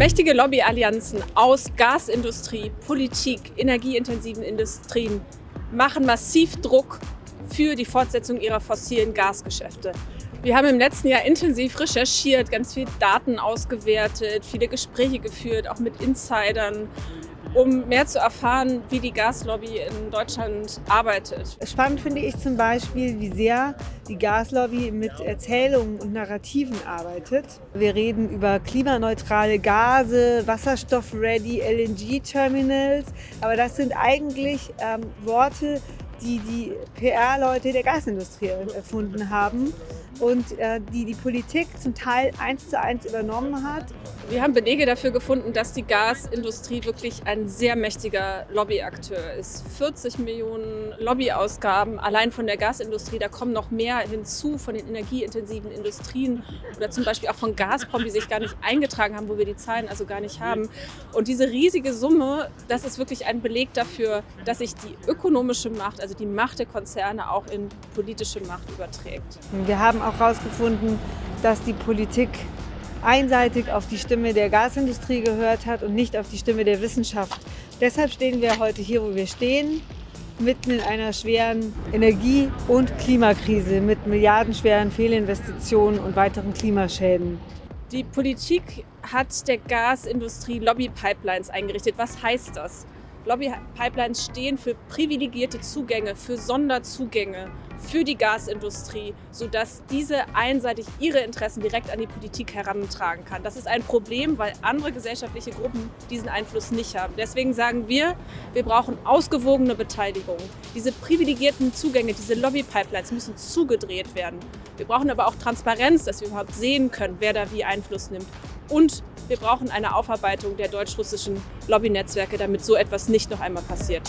Mächtige Lobbyallianzen aus Gasindustrie, Politik, energieintensiven Industrien machen massiv Druck für die Fortsetzung ihrer fossilen Gasgeschäfte. Wir haben im letzten Jahr intensiv recherchiert, ganz viele Daten ausgewertet, viele Gespräche geführt, auch mit Insidern um mehr zu erfahren, wie die Gaslobby in Deutschland arbeitet. Spannend finde ich zum Beispiel, wie sehr die Gaslobby mit Erzählungen und Narrativen arbeitet. Wir reden über klimaneutrale Gase, Wasserstoff-ready LNG-Terminals, aber das sind eigentlich ähm, Worte, die die PR-Leute der Gasindustrie erfunden haben und äh, die die Politik zum Teil eins zu eins übernommen hat. Wir haben Belege dafür gefunden, dass die Gasindustrie wirklich ein sehr mächtiger Lobbyakteur ist. 40 Millionen Lobbyausgaben allein von der Gasindustrie, da kommen noch mehr hinzu von den energieintensiven Industrien oder zum Beispiel auch von Gazprom, die sich gar nicht eingetragen haben, wo wir die Zahlen also gar nicht haben. Und diese riesige Summe, das ist wirklich ein Beleg dafür, dass sich die ökonomische Macht, also die Macht der Konzerne auch in politische Macht überträgt. Wir haben auch herausgefunden, dass die Politik einseitig auf die Stimme der Gasindustrie gehört hat und nicht auf die Stimme der Wissenschaft. Deshalb stehen wir heute hier, wo wir stehen, mitten in einer schweren Energie- und Klimakrise mit milliardenschweren Fehlinvestitionen und weiteren Klimaschäden. Die Politik hat der Gasindustrie Lobbypipelines eingerichtet. Was heißt das? Lobbypipelines stehen für privilegierte Zugänge, für Sonderzugänge für die Gasindustrie, sodass diese einseitig ihre Interessen direkt an die Politik herantragen kann. Das ist ein Problem, weil andere gesellschaftliche Gruppen diesen Einfluss nicht haben. Deswegen sagen wir, wir brauchen ausgewogene Beteiligung. Diese privilegierten Zugänge, diese Lobbypipelines müssen zugedreht werden. Wir brauchen aber auch Transparenz, dass wir überhaupt sehen können, wer da wie Einfluss nimmt. Und wir brauchen eine Aufarbeitung der deutsch-russischen Lobbynetzwerke, damit so etwas nicht noch einmal passiert.